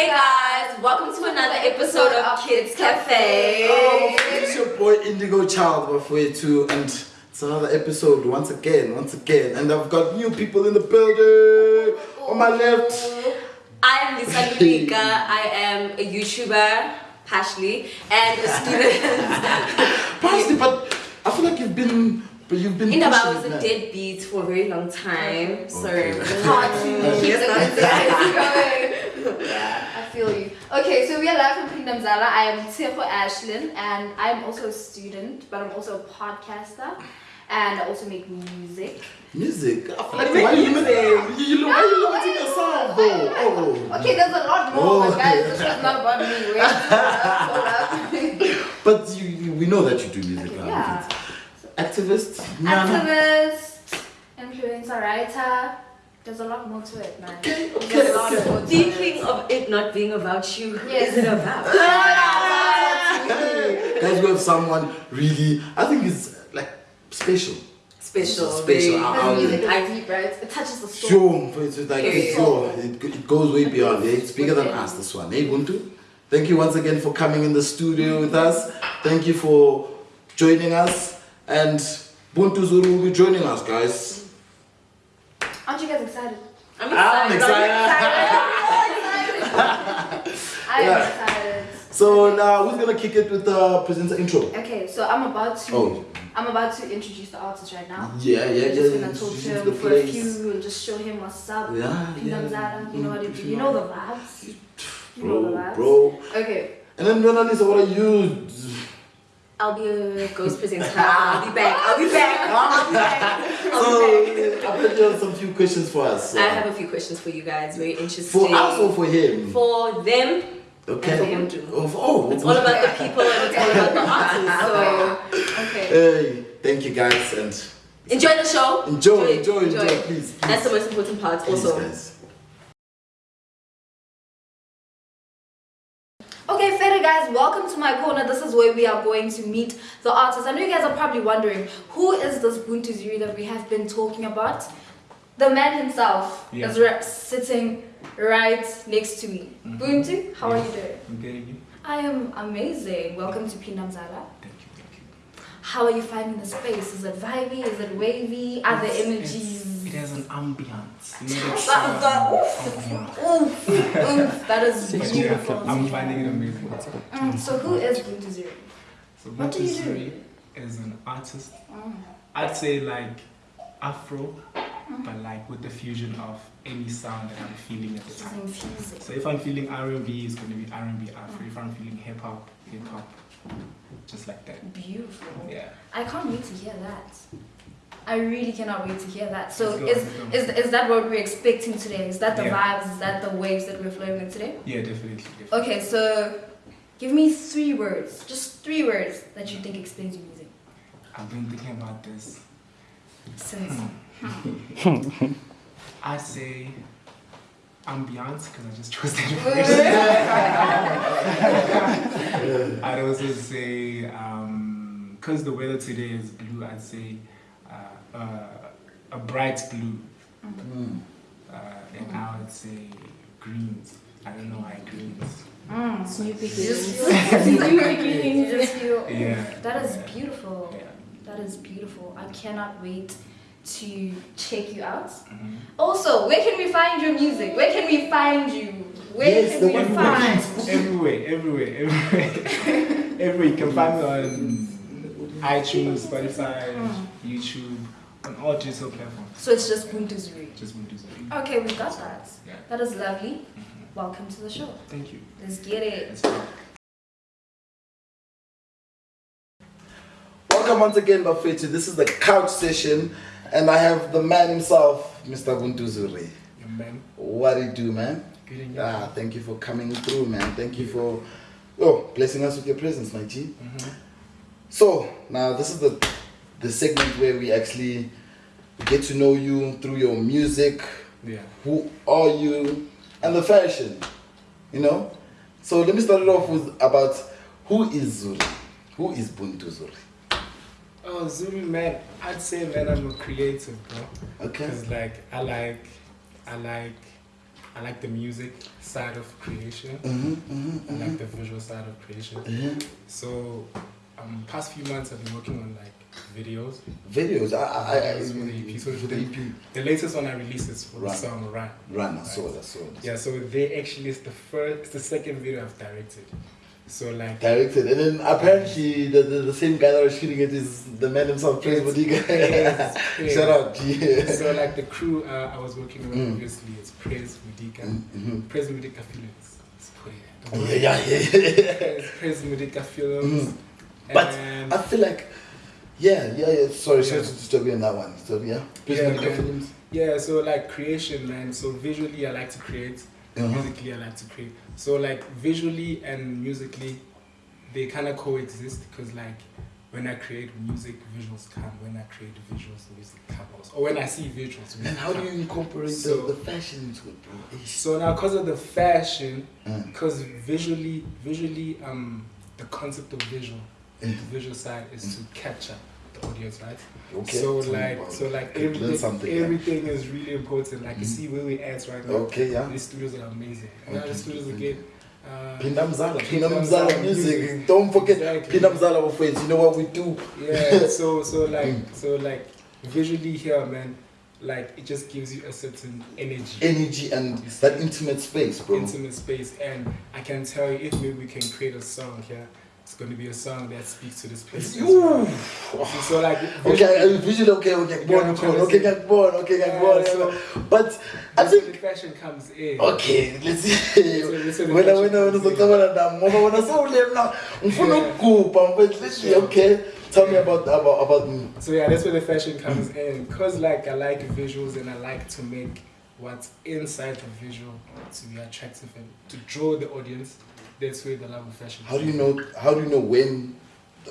Hey guys, welcome to another episode of Kids Cafe. Oh, it's your boy Indigo Child Bafwetu and it's another episode once again, once again. And I've got new people in the building. On my left, I am Lisa Lubika. I am a YouTuber, partially, and a student. Parsley, but I feel like you've been, but you've been. In about I was a deadbeat for a very long time. So Okay. hard to keep the going. Yeah, I feel you. Okay, so we are live from Kingdom Zala. I am Tseho Ashlyn, and I'm also a student, but I'm also a podcaster, and I also make music. Music. I feel like You why make you limit- you, you, why you limiting yourself though? Oh. Okay, there's a lot more, Oh. but guys, this was not about me. Wait, hold up, hold up. But you, you, we know that you do music. Okay, yeah. Activist. Nyana. Activist, influencer, writer. There's a lot more to it, man. Okay, okay, There's a lot okay. more to it. Of it not being about you, who Yes. is it about? Guys, we have someone really, I think it's like special. Special. Special. very- I- This I'll- music I- deep, right? It touches the soul. Sure, it's like it's, Period. yo, it, it goes way beyond. eh? It's bigger than us. This one, hey Buntu. Thank you once again for coming in the studio with us. Thank you for joining us, and Buntu Zuri will be joining us, guys. Aren't you guys excited? I'm I'm excited. I am Yeah. excited. So now who's gonna kick it with the presenter intro? Okay, so I'm about to Oh. I'm about to introduce the artist right now. Yeah, yeah, yeah. just gonna talk to him the for a few and just show him what's up. Yeah, Kingdom yeah. Zara, you know what it Mm, is. You know the vibes. You know the Bro, vibes. bro. Okay. And then Mona Lisa, what are you? I'll be a ghost presenter. I'll be back. I'll be back. I'll be back. I'll be back. I bet you have some few questions for us. I uh, have a few questions for you guys. Very interesting. for us or for him? For them. Okay. and for him too. Oh, oh, It's all about the people and it's all about the artists. So Okay. Hey, thank you guys and enjoy the show. enjoy, it, enjoy, enjoy, please, please. That's the most important part. Please, also. guys. Guys, welcome to my corner. This is where we are going to meet the artists. I know you guys are probably wondering who is this Buntu Zuri that we have been talking about? The man himself Yeah. is re- sitting right next to me. Mm-hmm. Buntu, how are you doing? I'm getting you. I am amazing. Welcome to Phinda Mzala Thank you, thank you. How are you finding the space? Is it vibey? Is it wavy? Are there It's- energies? It's- It has an ambiance. You know, it's, That- that- ambiance. Oof, oof, that is But yeah, beautiful. I'm finding it amazing. Mm, so who is Buntu Zuri? So What do you do? Buntu is an artist. Mm. I'd say like Afro, but like with the fusion of any sound that I'm feeling at the She's time. infusing. So if I'm feeling R&B, it's going to be R&B Afro. If I'm feeling hip hop, hip hop, just like that. Beautiful. Yeah. I can't wait to hear that. I really cannot wait to hear that. So go, is, is is that what we're expecting today? Is that the Yeah. vibes? Is that the waves that we're flowing with today? Yeah, definitely. definitely. Okay, so give me three words, just three words that you think explains your music. I've been thinking about this. Since hmm. I'd say ambiance because I just chose that first. I'd also say um, because the weather today is blue. I'd say a bright blue, Mm. uh, and I would say greens. I don't know why greens. mm, New you just beginnings. you just feel Yeah. that is yeah, beautiful. Yeah. That is beautiful. I cannot wait to check you out. Mhm. Also, where can we find your music? Where can we find you? Where Yes, can the we one find? Everywhere, everywhere, everywhere. everywhere. You can find me on iTunes, Spotify, Mm. YouTube, on all digital platforms. So it's just Buntu Zuri. Just want to Okay, we got that. Yeah. That is lovely. Welcome to the show. thank you. Let's get it. Let's go. Welcome once again, Bafetu. This is the couch session, and I have the man himself, Mr. Buntu Zuri. Your man. What do you do, man? Good in. Ah, thank you for coming through, man. Thank you for oh blessing us with your presence, my G. Mhm. So now this is the the segment where we actually get to know you through your music, Yeah. who are you, and the fashion. You know. So let me start it off with about who is Zuri, who is Buntu Zuri. Oh, Zuri man, I'd say man, I'm a creative, bro. Okay. Cause like I like, I like I like the music side of creation. Mhm, mhm, I like the visual side of creation. mhm. So, um, past few months I've been working on like videos. Videos. I, I, I, for the EP. So for the EP. The latest one I released is for Run. the song Run. Run. I saw it. I saw it. Yeah, so they actually is the first, it's the second video I've directed. So like, Directed, and then apparently the, the, the same guy that was shooting it is the man himself, Praise Bodiga. Shout out, yeah. so like the crew uh, I was working with Mm. obviously is Praise Mudika. Mhm. Praise Mudika Films. Let's put it. Oh, yeah, yeah, yeah. Praise, Praise Mudika Films. Mm. But I feel like, yeah, yeah, yeah. Sorry, sorry to disturb you on that one. So yeah, Yeah, Bodiga man. films. yeah, so like creation, man. So visually, I like to create. Uh-huh. Musically, I like to create. So like visually and musically, they kind of coexist because like when I create music, visuals come. When I create visuals, music comes. Or when I see visuals, music And how do you incorporate So- the, the fashion into it, bro? So now, because of the fashion, Mm. because visually, visually, um, the concept of visual, Mm. the visual side is to capture audience, right? Okay. So like, about so like learn everything, yeah. everything is really important. Like you Mhm. see where we at right now. Okay, yeah. These studios are amazing. And now Okay, the studios again. Uh, Phinda Mzala, Phinda Phinda Mzala Mzala music. music. Don't forget Exactly. Mzala of friends. You know what we do? yeah. So so like Mm. so like visually here, man. Like it just gives you a certain energy. Energy and that intimate space, bro. intimate space and I can tell you if maybe we can create a song here, it's gonna be a song that speaks to this place. Ooh. well. So like Okay, I visually okay, okay, Yeah, born, trying to okay, get born, okay, get Yeah, born. so- But I think the fashion comes in. okay, let's see. That's where- that's where the Wena wena wena uzocabana nami ngoba wena sewule mna ngifuna Yeah. ukugubha but let's see, okay. Tell me about about about me. So yeah, that's where the fashion comes in. Cause like I like visuals and I like to make what's inside the visual to be attractive and to draw the audience. That's where the love of fashion. How do you know how do you know when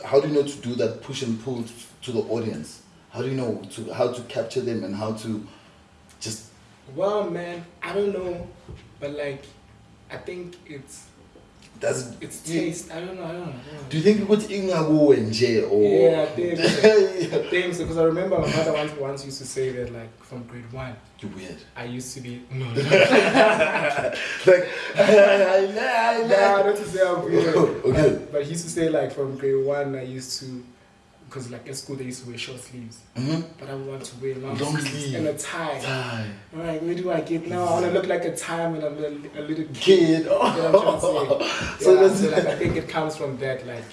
how do you know to do that push and pull to the audience? How do you know to how to capture them and how to just Well, man, I don't know, but like, I think it's does it's taste. I don't know. I don't know. I don't know. Do you think ukuthi ingakuwe nje or Yeah. I think because I remember my mother once once used to say that like from grade one you weird. I used to be no, no, like I I nah, not to say I'm weird. Okay. But, but he used to say like from grade one I used to because like at school they used to wear short sleeves, Mhm. but I want to wear long, Long sleeves sleeve. and a tie. Tie. I'm like, where do I get now? I want to look like a time when I'm a, a little kid. Kid. You know what I'm trying to say? So yeah, that's- so like I think it comes from that like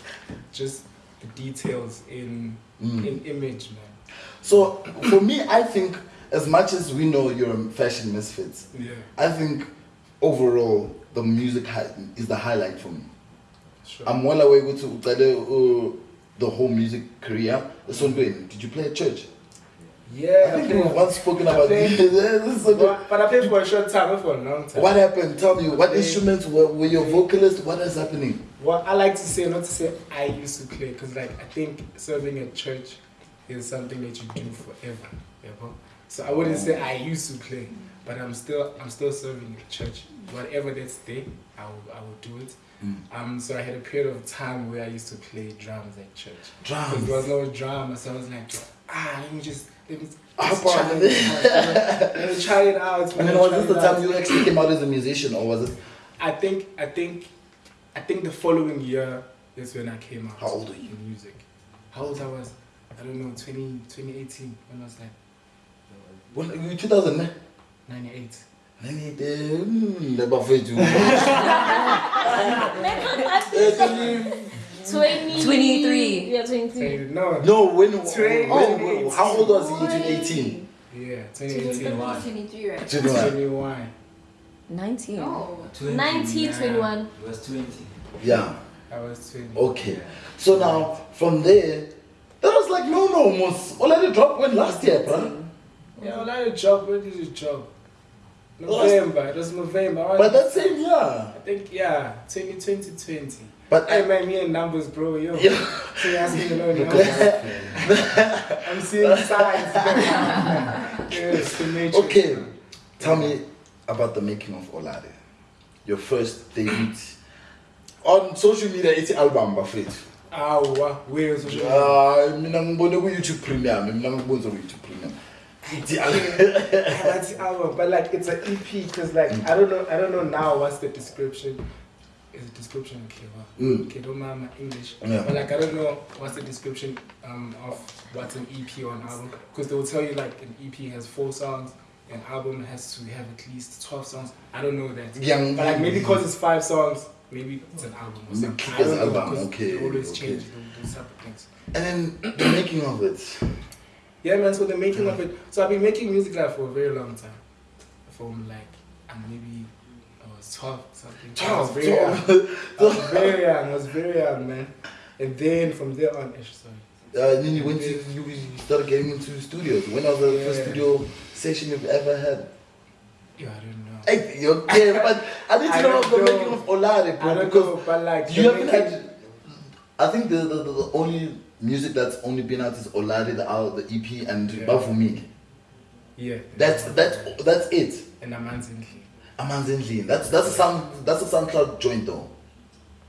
just the details in Mm. in image, man. So for me, I think as much as we know you're a fashion misfits, Yeah, I think overall the music is the highlight for me. sure. I'm well aware to uh, the whole music career. So did you play at church? yeah, I think played- we've once spoken about played- this. This so but, but I played for a short time, not for a long time. What happened? Tell me. What Okay. instruments were, were your vocalist? What is happening? What I like to say, not to say I used to play, because like I think serving at church is something that you do forever. You know? So I wouldn't say I used to play, but I'm still I'm still serving at church. Whatever that's there, I will I will do it. Mm. Um, so I had a period of time where I used to play drums at church. Drums. There was no drama, so I was like, ah, let me just let me. Just try it. Let me try it out. And then was this the time you actually came out as a musician, or was it? I think I think I think the following year is when I came out. How old are you? In music. How old I was? I don't know. 20, 2018. When was that? When, 2000, 98. Mimi Twenty-three. Yeah, twenty-three. No, no. When? 20, oh, 20, how old was he in 2018? Yeah, 2018. 23, right? 21. 19. Oh. 20, 19, 21. He was 20. Yeah. I was 20. Okay. Yeah. So now, from there, that was like, no, no, almost. Already drop went last year, bro. Yeah, already drop went did you job. November. It was November. I But that same year. I think, yeah, 2020, But Hey man, me and numbers, bro, yo. Yeah. So you asking me numbers. I'm seeing signs. yes, the nature. okay, tell me about the making of Olade. Your first date on social media. It's album, bafethu. Awa, where is it? Ah, mina ngibone ku YouTube Premium, mina ngibone ku YouTube Premium. That's the album, but like it's an EP because like I don't know, I don't know now what's the description. Is the description okay? Wow. Mm. Okay, don't mind my English. Yeah. But like I don't know what's the description um, of what's an EP or an album because they will tell you like an EP has four songs, an album has to have at least twelve songs. I don't know that. Young. But like maybe because it's five songs, maybe it's an album or something. it's I don't know album, because okay, they always okay. change type of things. And then the making of it. Yeah, man. So the making of it. So I've been making music like for a very long time. From like, and maybe I was twelve something. I was very young. I was very young. I was very young, man. And then from there on, sorry. Uh, then you went to you started getting into studios. When was the first Yeah. studio session you've ever had? Yeah, I don't know. Hey, you're okay, but I need to I know the making of Olare, I bro, don't because know, but like you haven't had. I think the, the, the, the only music that's only been out is Olare, the out the EP, and Yeah. Yeah. That's that's that's it. And Amanzindli. Amanzendlini. That's that's a sound that's a SoundCloud joint though.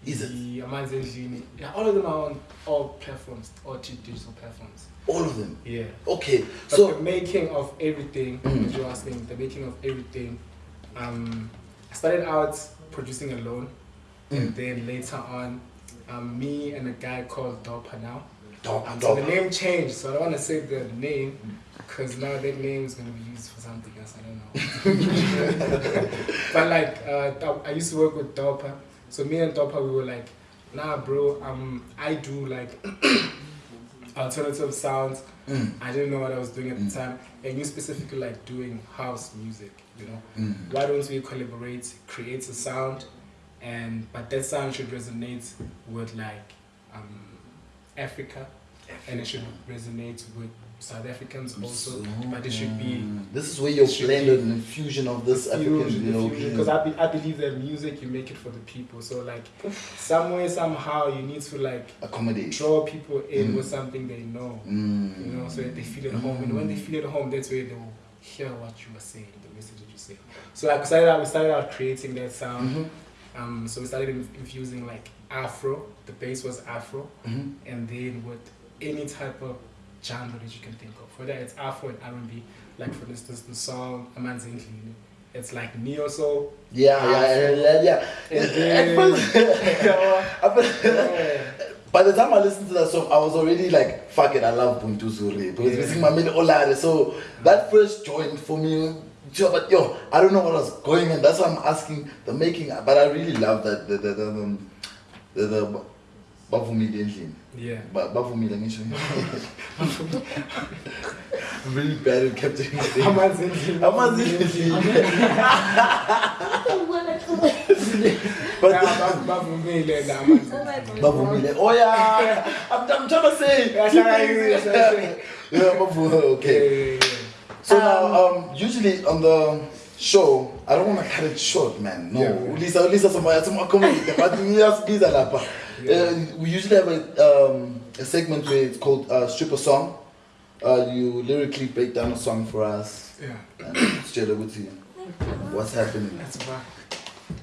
Is it? The Amanzindli. Yeah, all of them are on all platforms, all digital platforms. All of them. Yeah. Okay. But So the making of everything, Mm. as you're asking, the making of everything. Um, I started out producing alone, and Mm. then later on, um, me and a guy called Dopa now. So the name changed, so I don't want to say the name because now that name is going to be used for something else. I don't know. but like, uh, I used to work with Dopa, so me and Dopa we were like, nah, bro. Um, I do like alternative sounds. Mm. I didn't know what I was doing at the time, and you specifically like doing house music. You know, Mm. why don't we collaborate, create a sound, and but that sound should resonate with like um, Africa, and it should resonate with South Africans also. But it should be This is where your blend and infusion of this African, you know, because I, be, I believe that music you make it for the people. So like somewhere somehow you need to like accommodate. draw people in Mm. with something they know. Mm. You know, so that they feel at home. And when they feel at home, that's where they will hear what you are saying, the message that you say. So like we started out, we started out creating that sound. Mhm. Um, so we started infusing like Afro. The bass was Afro, Mhm. and then with any type of genre that you can think of, whether it's Afro and R&B. Like for instance, the song Amanzindli, it's like neo soul. Yeah, yeah, yeah, yeah. And then- first- at first- Yeah. By the time I listened to that song, I was already like, fuck it, I love Buntu Zuri. Because Yeah. it's my main Olare. So that first joint for me, but yo, I don't know what I was going on. That's why I'm asking the making. But I really love that the the the um, the, the Bavumile endlini. Yeah. Ba- Bavumile ngisho. I'm really bad at capturing my name. Amanzindli. Amanzindli. But Nah, bavumile la Amanzindli. Bavumile. Oh yeah, I'm, I'm trying to say. That's how I use it, that's how I use it. Yeah, Bavumile. Okay. Yeah, yeah, yeah. So now, um, usually on the show, I don't want to cut it short, man. No, Yeah. Lisa, Lisa, some some comedy, but we just these are lapa. Uh, we usually have a um, a segment where it's called uh, stripper song. Uh, you lyrically break down a song for us Yeah, and straight over to you. What's happening? that's right.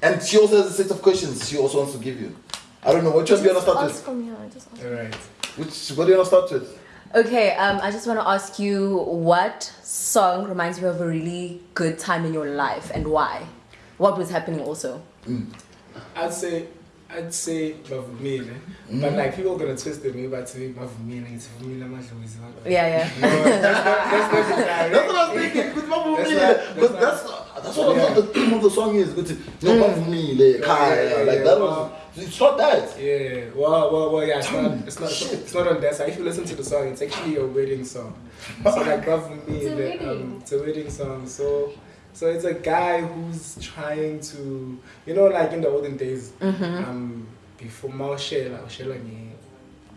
And she also has a set of questions she also wants to give you. I don't know which one do you want to start Ask with. from here. Just ask. All right. Which what do you want to start with? Okay, um, I just want to ask you what song reminds you of a really good time in your life and why? What was happening also? I'd say, I'd say Bavumile, but like people are gonna twist it. Maybe I'd say Bavumile. It's Bavumile Madlozi. Yeah, yeah. No, that's not, that's not the direct. That's what I was thinking. With Bavumile. That's not- But that's that's that's what I thought the theme of the song is. With no Bavumile, Yeah, Kaya, yeah, like yeah, that wow. was. It's not that. Yeah, well, well, well, yeah, it's not, it's not, Shit. it's not on that side. If you listen to the song, it's actually a wedding song. So like Bavumile, It's a wedding. um, it's a wedding song. So, so it's a guy who's trying to, you know, like in the olden days, um, before Maushela, Maushela ni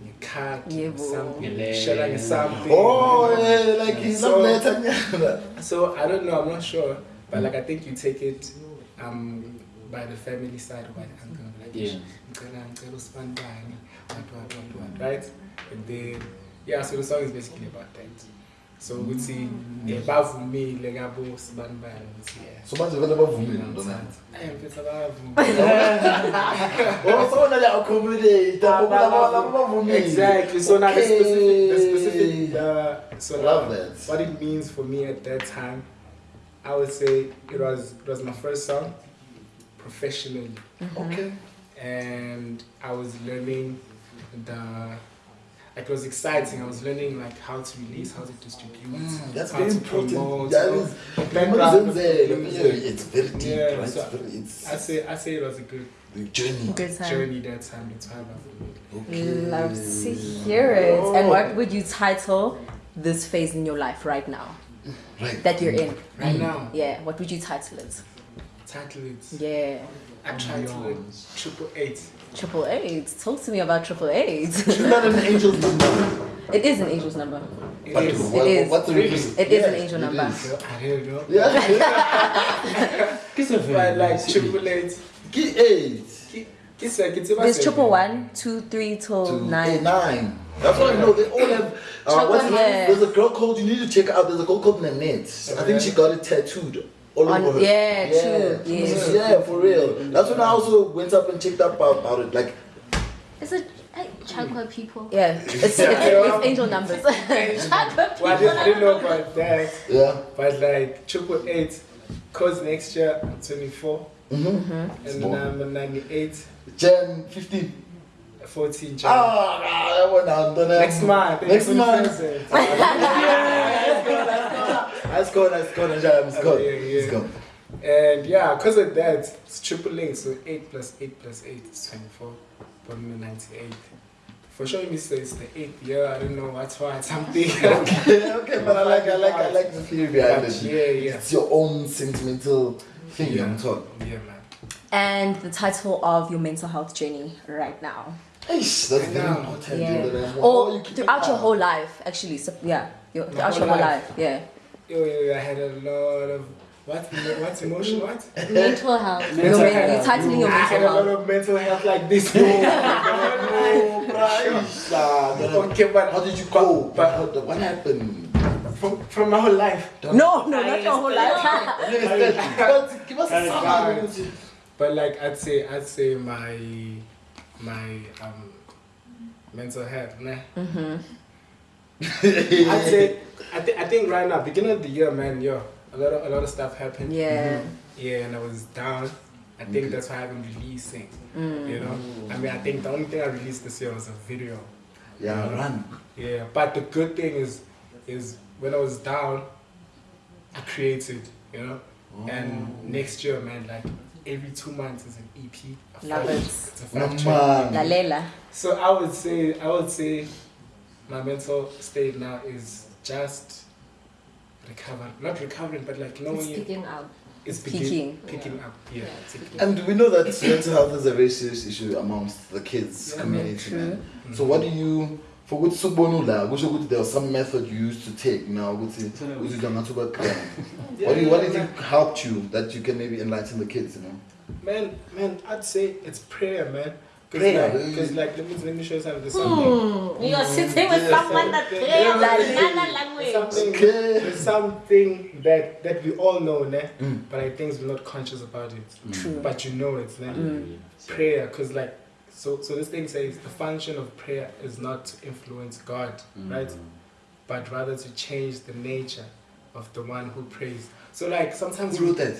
ni card, Yebo. something, Shela ni something. Oh, yeah, like he's So- not letting. So I don't know, I'm not sure, but like I think you take it um, by the family side or by the uncle, like Yeah. "Ngicela- ngicela usibandane, what, what, what, what," right? And then yeah, so the song is basically about that. So ukuthi eh, bavumile ngabo sibani bani ukuthi yeah. So manje vele bavumile ntona Eh, mfethu abavumile. oh so na la accommodate labo labo bavumile Exactly. So now the specific, the specific, uh, so Love that. what it means for me at that time, I would say it was it was my first song, professionally, okay. And I was learning the. It was exciting. I was learning like how to release, how to distribute, Mm, that's how very to important. promote, That you know, is- the background of the it's very deep Yeah, right so it's very it's I say I say it was a good the journey Good time. journey that time. The time of okay Love to hear it. And what would you title this phase in your life right now right that you're in? right now. Yeah, what would you title it? Title it. Yeah, I tried to it triple eight. Triple eight. Talk to me about triple eight. She's not an angel's number. it is an angel's number. It But is. what, It is. What's the reason? It is an angel it number. is. I don't know. Yeah. But like triple eight. Key eight. It's like it's There's triple one, two, three till to nine. eight, nine. That's what I know. They all have. Uh, what's the name? yeah. There's a girl called. You need to check out. There's a girl called Nanette. I think she got it tattooed all On- over her. yeah, true, Yeah. yes. yeah, for real. That's when I also went up and checked up about, about it. Like, Is it hey, people? Yeah, it's, it's, it's angel numbers. Chocolate Well, I didn't, didn't know about that. yeah. But like triple eight, cause next year I'm 24 Mm-hmm. and then I'm 98, Jan 15. 14 Jan. Ah, nah, that one now. Don't have- Next month. Next month. 21st. Let's go, let's go, let's go, let's go. Yeah, yeah. Let's go. And yeah, because of that, it's triple eight. So 8 plus 8 plus 8 is 24. Born 98. For sure, you say it's the eighth year. I don't know what's why. Something. okay, okay, but I like, I like, I like the theory behind it. yeah, yeah. It's your own sentimental thing, Yeah. I'm talking. Yeah, man. And the title of your mental health journey right now. Eish, that's very important. Yeah. dude, that I'm- Or you throughout your whole life, actually. So, yeah, your, throughout whole your whole life. life. Yeah. Yo, yo, yo, I had a lot of what? What's emotion? What? Mental health. Your Mental men- health. you're titling your I had mental a lot of mental health like this. Oh, Christ, ah, that- okay, but How did you go? But, But, what, what happened? from, from my whole life. No, no, not your whole life. But give us a summary. But like I'd say, I'd say my my um mental health, nah. Mm-hmm. I'd say I, th- I think right now, beginning of the year, man, yo, a lot of a lot of stuff happened. Yeah. Yeah, and I was down. I think that's why I haven't released things. Mm. You know, I mean, I think the only thing I released this year was a video. Yeah, run. Yeah, but the good thing is, is when I was down, I created, you know. And next year, man, like every two months is an EP. a Love five- it. It's a No, five track. Lalela. So I would say, I would say, my mental state now is just recovering, not recovering, but like knowing It's picking up. it's Peaking. beginning, picking up. Yeah, Yeah, it's picking And we know that mental health is a very serious issue amongst the kids Yeah, community. true. man. So what do you for which subonula, which would there was some method you used to take now which is which is not about crime. What do you what do you think helped you that you can maybe enlighten the kids, you know? Man, man, I'd say it's prayer, man. Prayer. Because like, let me let me show you something. There's. Hmm. You're sitting with Yeah. someone that Yeah. prays Yeah. another language. Something, Okay. something that that we all know, ne? Mm. but I think we're not conscious about it. True. But you know it, ne? Mm. Prayer, because like, so so this thing says the function of prayer is not to influence God, right? But rather to change the nature of the one who prays. So like sometimes Who wrote that?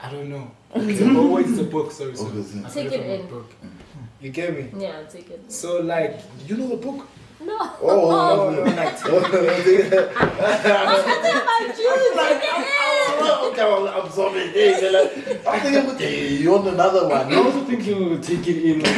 I don't know. It's a, always a book. Sorry, sorry. Okay, so- I Take it in. Book. You get me? Yeah, I'll take it. So like, You know the book? No. Oh, oh no, no, like, okay, I'm, I'm sorry. Hey, they're like, I'm thinking, hey, you want another one? I also think you take it in.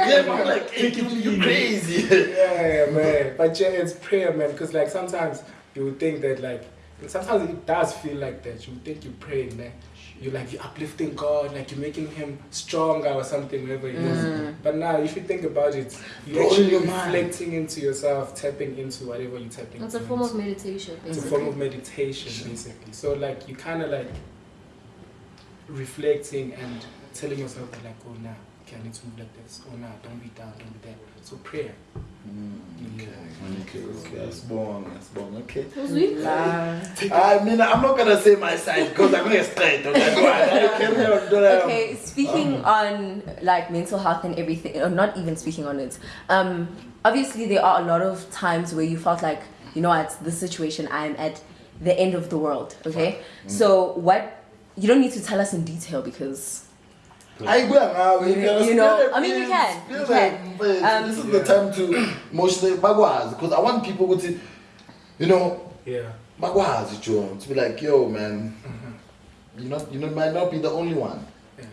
Yeah, but I'm like, hey, you, you crazy. yeah, yeah, man. But yeah, it's prayer, man. Because like sometimes you would think that like sometimes it does feel like that. You would think you're praying, man. You're like you're uplifting God, like you're making Him stronger or something, whatever it is. But now, if you think about it, you're Blowing actually your reflecting into yourself, tapping into whatever you're tapping. Into. It's a form of meditation, It's a form of meditation, basically. So like you kind of like reflecting and telling yourself that like, oh nah, okay, I need to move like this. Oh nah, don't be down, don't be there. So prayer. Mm, mm, okay, okay, okay. Asbong, Asbong, okay. Love. I mean, I'm not gonna say my side because I'm gonna straight. Okay, go ahead. Carry on, do that. Okay, speaking on like mental health and everything, or not even speaking on it. Um, obviously there are a lot of times where you felt like, you know, at this situation, I'm at the end of the world. Okay, mm. so what? You don't need to tell us in detail because I go now. You- you know, I mean, you can, you can. Um, this is the time to emotionally bagwaz because I want people to, you know, Yeah. bagwaz Joe, to be like, yo, man, you not, you know, might not be the only one. Yeah.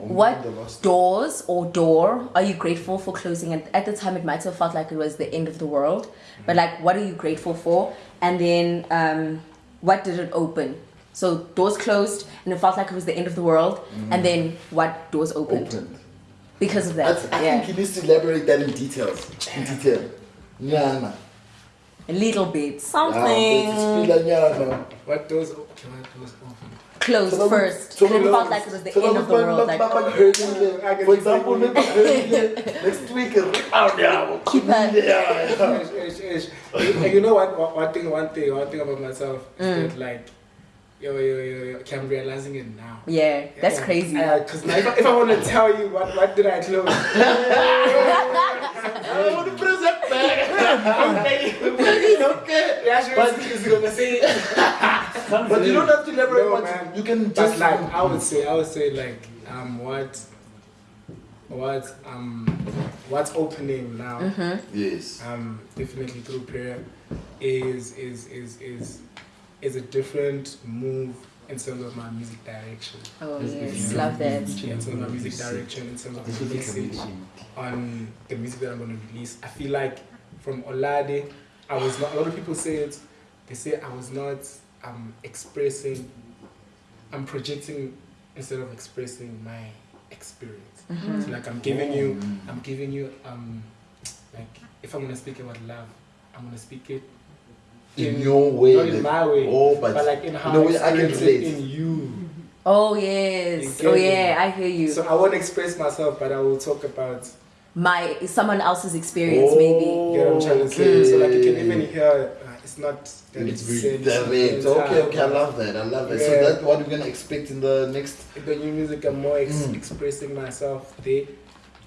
Or what the doors or door are you grateful for closing? And at the time, it might have felt like it was the end of the world, but like, what are you grateful for? And then, um, what did it open? So doors closed, and it felt like it was the end of the world. And then, what doors opened opened? because of I, that? I yeah, think he needs to elaborate that in details. In detail. Nyana. a little bit, something but it's still a nyana. What doors okay, what doors open? closed So first. so and it felt like it was the so end of the world. Like, Papa Hurling, I can for example, that. maybe Hurling next week is. Keep. Yeah. And you know what, what? One thing, one thing, one thing about myself is Mm. that like, yo, yo, yo, yo, okay, I'm realizing it now. yeah, that's crazy. Because now, if I, if I want to tell you what, what did I close? I want to press that back. okay. Yeah, she But- was is gonna say. But you don't have to elaborate No, much. You can But just like, I would say, I would say like, um, what, what, um, what's opening now? yes. um, definitely through prayer is is is is is a different move in terms of my music direction. oh Yes, yes, yes. love that. In terms of my music direction, in terms of This the message on the music that I'm going to release. I feel like from Olade, I was not. A lot of people say it. They say I was not um, expressing. I'm projecting instead of expressing my experience. So like I'm giving you, I'm giving you um, like if I'm gonna speak about love, I'm gonna speak it In your way. not in my way, Oh, but, but, like in how in a I way I can experience relate. in you. Oh yes. Oh yeah, I hear you. So I won't express myself, but I will talk about My someone else's experience, maybe. you know what I'm trying to say. So like you can even hear uh, it's not that It's it's very sense, direct. it's Okay, okay, I love that. I love that. So that's what we're gonna expect in the next. In the new music, I'm more ex- Mm. expressing myself there,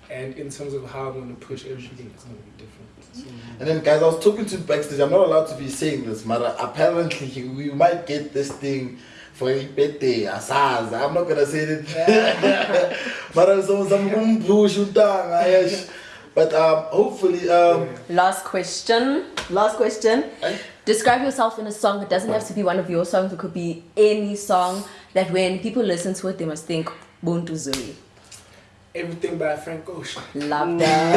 and in terms of how I'm going to push everything, it's going to be different. And then, guys, I was talking to backstage. I'm not allowed to be saying this, but apparently we might get this thing for a Ipete, Asaz. I'm not gonna say it. but I'm some some. But um, hopefully, um, Last question. Last question. Eh? Describe yourself in a song. It doesn't have to be one of your songs. It could be any song that when people listen to it, they must think Buntu Zuri. Everything by Frank Ocean. Love that.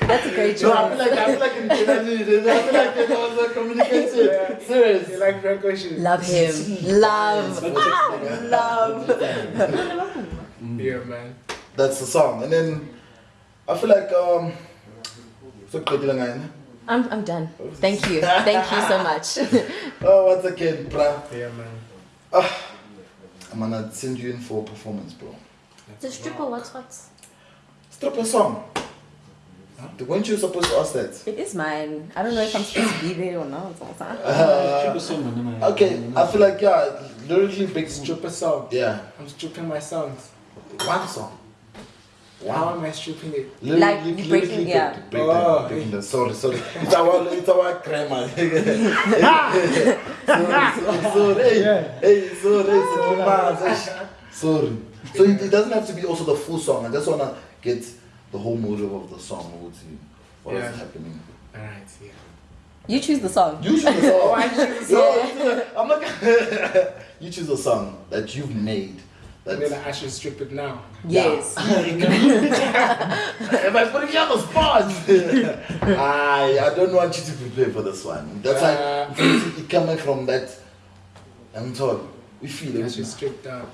That's a great no, I feel like I feel like in Kennedy, I feel like there was a communication. You Serious. like Frank Ocean? Love him. Love. Ah, love. Yeah, man. That's the song, and then I feel like um. So I'm, I'm done. Thank you. Thank you so much. Oh, once again, bruh. Yeah, man. I'm gonna send you in for a performance, bro. The stripper, what's what? Stripper song. Weren't you supposed to ask that? it is mine. I don't know if I'm supposed to be there or not. Triple song, man. Okay, I feel like yeah, lyrically big. Stripper song. Yeah, I'm stripping my songs. one song. How am I stripping it? Like you breaking- yeah. big- break Oh, that, breaking that. Sorry, sorry. It's our, it's our grammar. Sorry, sorry, hey, hey, sorry, sorry, sorry. So it, it doesn't have to be also the full song. I just wanna get the whole motive of the song. What is what is Yeah. happening? Alright, yeah. You choose the song. You choose the song. Oh, I choose a No, you choose a- I'm not. gonna- you choose a song that you've made. And That's, then I should strip it now. Yes. Am I putting you on the spot? I I don't want you to prepare for this one. That's Uh, like it coming from that. I'm told we feel I it. should strip down.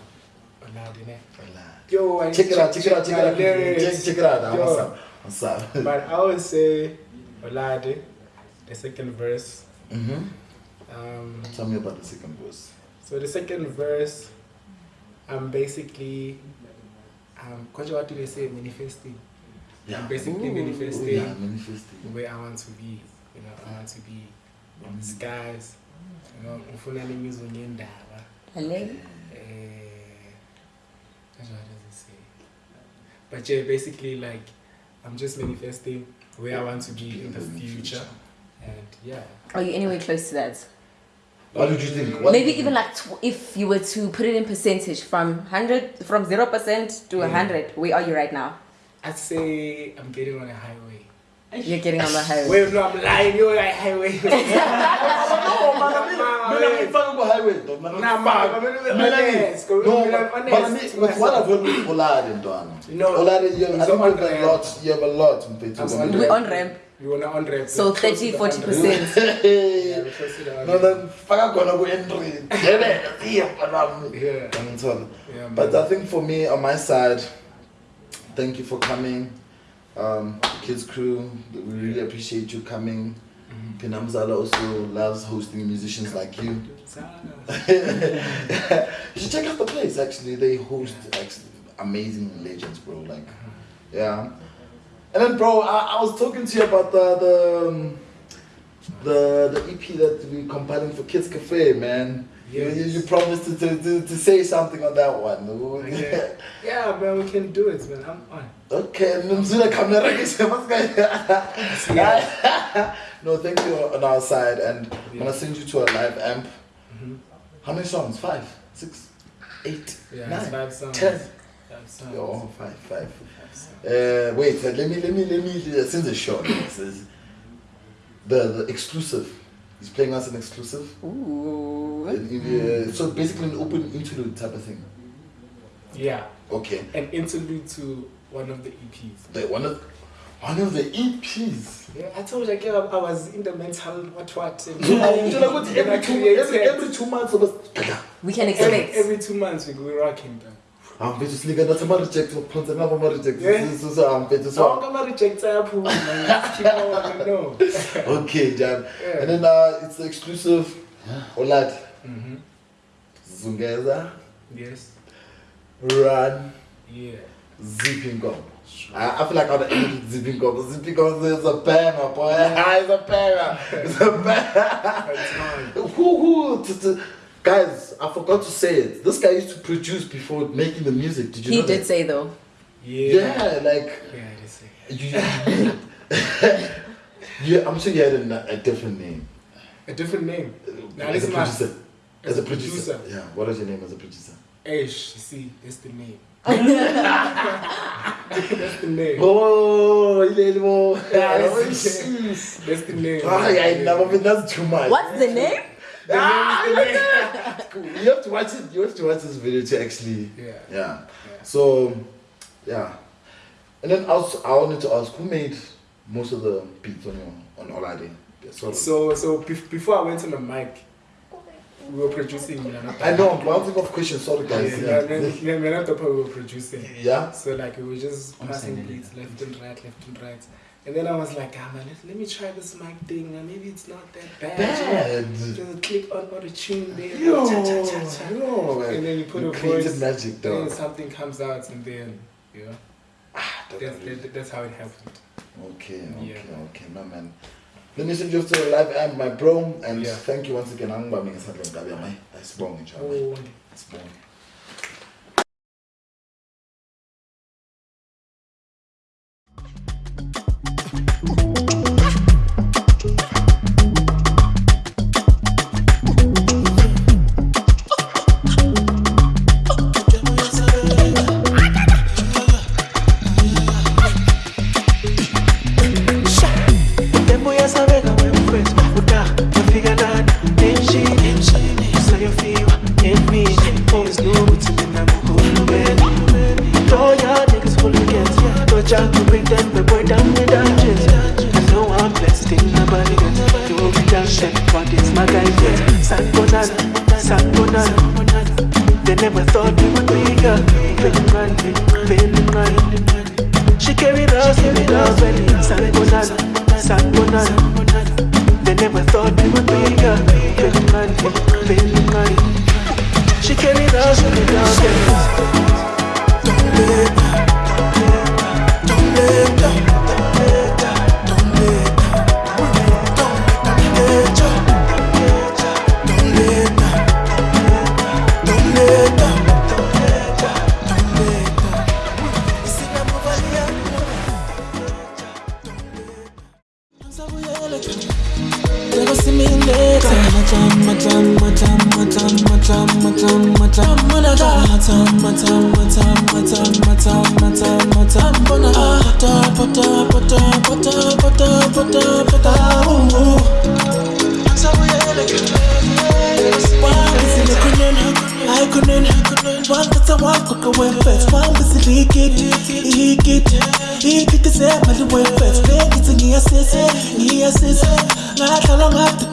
Allowed in it. Relax. Yo, I Check it out. Check it out. Check it out. my lyrics. Check, check it out. Yo. What's up? What's up? But I would say Olade, the second verse. Mm-hmm. Um, Tell me about the second verse. so the second verse, I'm basically, um, Kwaja, what do they say, manifesting. Yeah. I'm basically Ooh, manifesting yeah, manifesting. where I want to be. You know, I want to be in the skies. You know, ufuna nemizwa ngendaba. Hello. Eh, that's what does it say? But yeah, basically like I'm just manifesting where I want to be in the future. And yeah. Are you anywhere close to that? What did you think? What Maybe you even like tw- if you were to put it in percentage from hundred, from zero percent to Yeah. hundred, where are you right now? I'd say I'm getting on a highway. You're getting on the highway. Wait, no, I'm lying. You're on a highway. No, man, mina ngifaka ku-highway though, man. Nah, man, I'm gonna be Mina ngi- honest. Go- No, I'm but- but honest me- with to what I've myself. heard with Olade, ntwana. No, Olade, you have, I it's think you on have a ramp. lot, you have a lot, Mfethu. I'm When on you- We're on ramp, You wanna on ramp. so We're close 30, to the 40 on ramp. percent. Yeah, Hey. we're close to the No, then faka khona ku-entry. Jebe, siya, mntanami. Yeah. Yeah, But. I think for me, on my side, thank you for coming. Um, Kids Crew, we really appreciate you coming. Mhm. Phinda Mzala also loves hosting musicians like you. you should check out the place. Actually, they host actually amazing legends, bro. Like, yeah. And then, bro, I, I was talking to you about the the um, the, the EP that we're compiling for Kids Cafe, man. You, you, you promised to, to, to, to say something on that one. Okay. Yeah, man, we can do it, man. I'm on. Okay, Zuna camera No, thank you on our side, and I'm gonna send you to a live amp. Mhm. How many songs? Five, six, eight, Yeah, nine, five songs. ten. Five songs. Oh, five, five. Five songs. Uh, wait, uh, let me, let me, let me. Uh, since the show, the the exclusive. He's playing us an exclusive. Ooh. And, uh, so basically, an open interlude type of thing. Yeah, Okay, an interlude to one of the EPs. the one of one of the EPs. Yeah, I told you, like, yeah, I was in the mental what what. and- Ngitshela ukuthi Then I every two created- every every two months. We can expect. every two months we go rocking down. I'm going to sleep and that's a reject for Ponce and I'm reject. So so I'm going So I'm so. gonna reject Apple, man. Keep no. Okay, Jam. Yeah. And then uh, it's the exclusive. Olad Mm-hmm. Zungeza Yes. Run Yeah. Zipping Gum. I, I feel like I'd end with Zipping Gum. Zipping Gum is a banger, boy. It's a banger. It's a banger. That's mine. who, who, t- t- guys, I forgot to say it. This guy used to produce before making the music. Did you He know He did that? say though. Yeah. Yeah, like. Yeah, it is. You, you, I'm sure you had a, a different name. A different name. Now as a producer. As, As a a producer. producer. Yeah. What is your name as a producer? Ash, you see, that's the name. that's the name. Oh, Ilelmo. Yeah, Oh, that's the name. jeez. That's the name. Ah, yeah, I never been. That's too much. What's the name? Ah, you have to watch it. You have to watch this video to actually. Yeah. Yeah. Yeah. So, yeah. And then I, I wanted to ask who made most of the beats on your on Olade? Yeah, sort of. So, so before I went on the mic, we were producing. Know, I know. I'm bouncing off questions. Sorry, guys. yeah, Yeah. yeah, we're not the part we were producing. Yeah. So like we were just passing beats left and right, left and right. And then I was like, ah man, let, let me try this mic thing. man. Maybe it's not that bad. you know. Just click on auto tune there. Yo, cha, cha, cha, cha. yo, And then you put you a voice. magic, And then something comes out, and then you know, that's, that, that's how it happened. Okay, okay, Yeah. okay, no man. Let me send you to live and my bro, and Yeah. thank you once again. I'm going to. That's wrong, each other. Oh, It's wrong.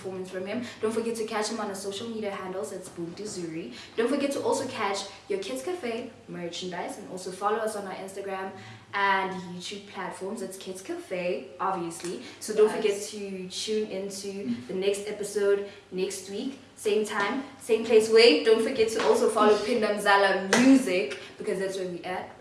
performance from him. Don't forget to catch him on our social media handles. It's Buntu Zuri. Don't forget to also catch your Kids Cafe merchandise and also follow us on our Instagram and YouTube platforms. It's Kids Cafe, obviously. So don't forget to tune into the next episode next week. Same time, same place. Wait, don't forget to also follow Phinda Mzala Music because that's where we at.